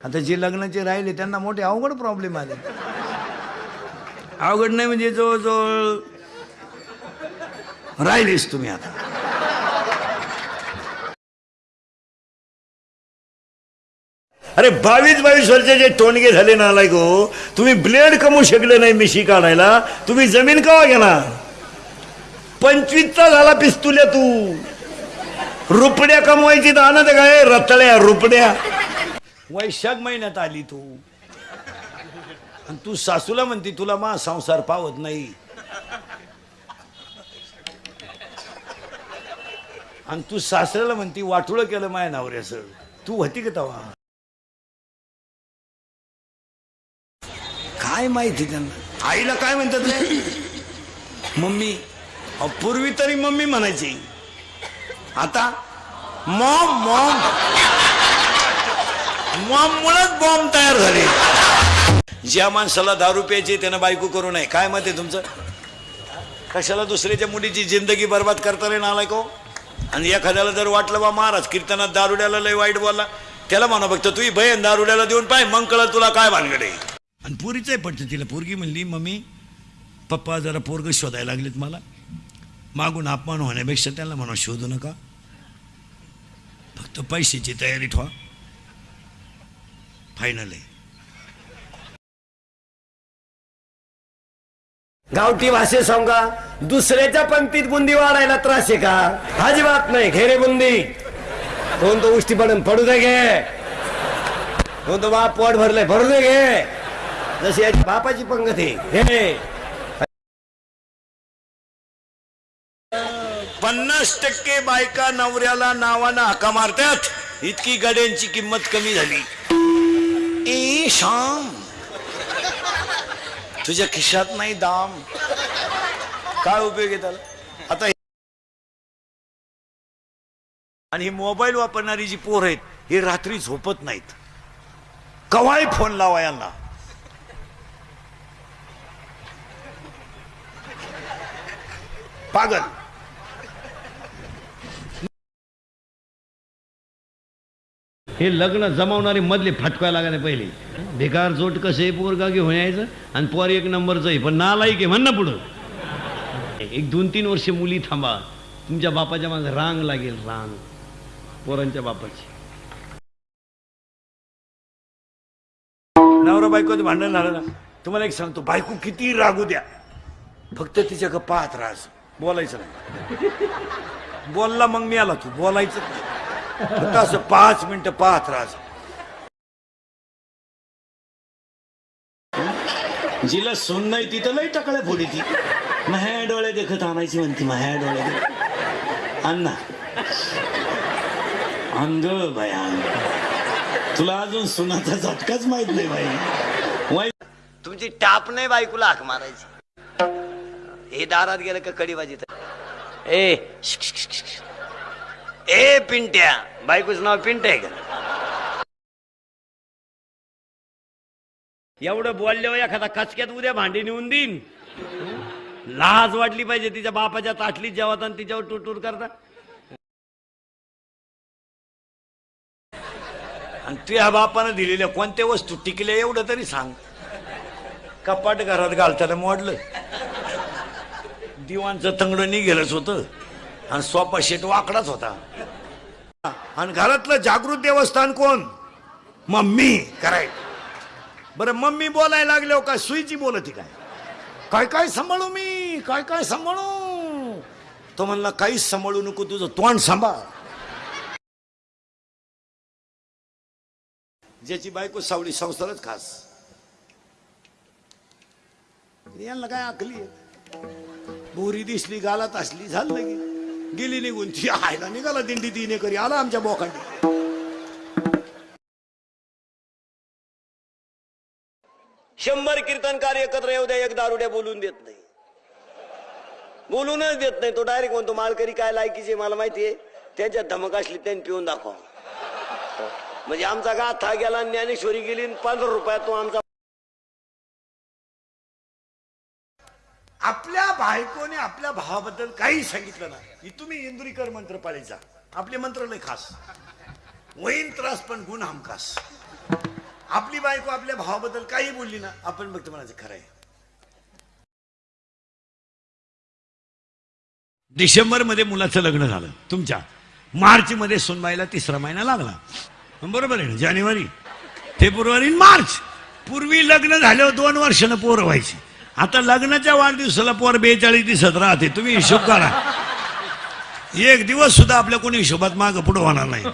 आता जे लग्नाचे राहिले त्यांना मोठे अवघड प्रॉब्लेम आले. अवघड नाही म्हणजे जवळजवळ राहिलेच तुम्ही आता. अरे बावीस बावीस वर्षाचे टोणगे झाले ना गो हो, तुम्ही ब्लेड कमवू शकले नाही मिशी काढायला. तुम्ही जमीन कवा घेणार? पंचवीसचा झाला पिस्तुल्या तू. रुपड्या कमवायची तर आणत काय? रतळ्या रुपड्या. वैशाख महिन्यात आली तू. आणि तू सासूला म्हणती तुला मा संसार पावत नाही. आणि तू सासऱ्याला म्हणती वाटुळं केलं माया नवऱ्याचं. तू होती का तवा काय माहिती त्यांना? आईला काय म्हणतात रे? मम्मी पूर्वी तरी मम्मी म्हणायची. आता मॉम मॉम. मॉम मुळेच बॉम्ब तयार झाले. ज्या माणसाला दारू प्यायची त्यानं बायको करू नये. काय मत आहे तुमचं? कशाला दुसऱ्याच्या मुलीची जिंदगी बर्बाद करता रे नालाय को आणि एखाद्याला जर वाटलं बा महाराज कीर्तनात दारुड्याला लय वाईट बोलला. त्याला म्हणा फक्त तू बहीण दारुड्याला देऊन पाय मग कळलं तुला काय भानगड आहे. आणि पोरीचंही पडतं तिला पोरगी म्हणली मम्मी पप्पा जरा पोरग शोधायला लागलेत मला. मागून अपमान होण्यापेक्षा त्यांना म्हणा शोधू नका. फक्त पैशाची तयारी ठेवा. फायनल आहे. गावठी भाषेत सांगा दुसऱ्याच्या पंक्तीत बुंदी वाढायला त्रास आहे का? अजिबात नाही घेरे बुंदी. कोण तो उष्टी पडून पडू दे घे. कोण तो बाप पोट भरलंय भरू दे घे. जशी याची बापाची पंगत आहे घे. पन्नास टक्के बायका नवऱ्याला नावानं हाका मारतात. इतकी गड्यांची किंमत कमी झाली. ए श्याम तुझ्या खिशात नाही दाम। काय उपयोग आहे त्याला? आता आणि ही मोबाईल वापरणारी जी पोर आहेत हे रात्री झोपत नाहीत. कवाय फोन लावा यांना. पागल. हे लग्न जमावणारे मधले फटकायला लागायला पहिले. बेकार जोट कसे पोरगा घेऊन यायचं आणि पोर एक नंबरचं आहे पण नालायक आहे म्हण ना पुढं. एक दोन तीन वर्ष मुली थांबा. तुमच्या बापाच्या मागे रांग लागेल रांग. पोरांच्या बापाची. नवरा बायकोचं भांडण झालं ना तुम्हाला एक सांगतो बायको किती रागू द्या. फक्त तिच्याकडे पाहत राहास बोलायचं नाही. बोलला मग मी आला तू बोलायचं असं पाच मिनिटं पाहत राहास जिला सून नाही तिथं लई टाकळ्या फोडी ती माह्या डोळे देखत आणायची म्हणती माह्या डोळे देखत अण्णा अंग बाया अंग तुला अजून सुनाचा झटकाच माहीत नाही बाई वाई तुमची टाप नाही बायकोला हाक मारायची हे दारात गेलं का कडी वाजित ए शिक, शिक, शिक, शिक. ए पिंट्या. बायकोचं नाव पिंट आहे का? एवढं बोलल्यावर एखादा कचक्यात उद्या भांडी नेऊन देईन. लाज वाटली पाहिजे तिच्या बापाच्या ताटलीत जेवत आणि तिच्यावर टूर करता. आणि तुझ्या बापानं दिलेल्या कोणत्या वस्तू टिकल्या एवढं तरी सांग. कपाट घरात घालताना मोडलं. दिवाणचं तंगडं निघेलच होतं. आणि सोपा शेट वाकडाच होता. आणि घरातलं जागृत देवस्थान कोण? मम्मी करेक्ट बरं मम्मी बोलायला लागले हो का सुईची बोलती काय? काय काय सांभाळू मी? काय काय सांभाळू? तो म्हणला काहीच सांभाळू नको तुझं तोंड सांभाळ. ज्याची बायको सावली संसारच खास. यांना काय आकली बोरी दिसली गालात असली झालं की गेली निघून. ती आयला निघाला दिंडी तिने करी आला आमच्या बोखांडी शंभर कीर्तनकार एकत्र येऊ द्या एक दारुड्या बोलून देत नाही. बोलूनच देत नाही तो डायरेक्ट म्हणतो मालकरी काय लायकीचे मला माहितीये त्याच्यात धमक असली त्यांनी पिऊन दाखवा. म्हणजे आमचा गाथा गेला ज्ञानेश्वरी गेली आणि पंधरा रुपयात तो आमचा आपल्या बायकोने आपल्या भावाबद्दल काही सांगितलं नाही. तुम्ही इंदुरीकर मंत्र पाळीचा आपले मंत्र लय खास. वहीन त्रास पण गुण हमखास आपली बायको आपल्या भावाबद्दल काही बोलली ना आपण बघतो म्हणायचं खरं आहे. डिसेंबरमध्ये मुलाचं लग्न झालं. तुमच्या मार्च मध्ये सोनबाईला तिसरा महिना लागला. बरोबर आहे ना? जानेवारी फेब्रुवारी मार्च. पूर्वी लग्न झाल्यावर दोन वर्षानं पोरं व्हायची. आता लग्नाच्या वाढदिवसाला पोर बेचाळीस दिसत राहते तुम्ही हिशोब करा. एक दिवस सुद्धा आपल्या कोणी हिशोबात मागं पुढं होणार नाही.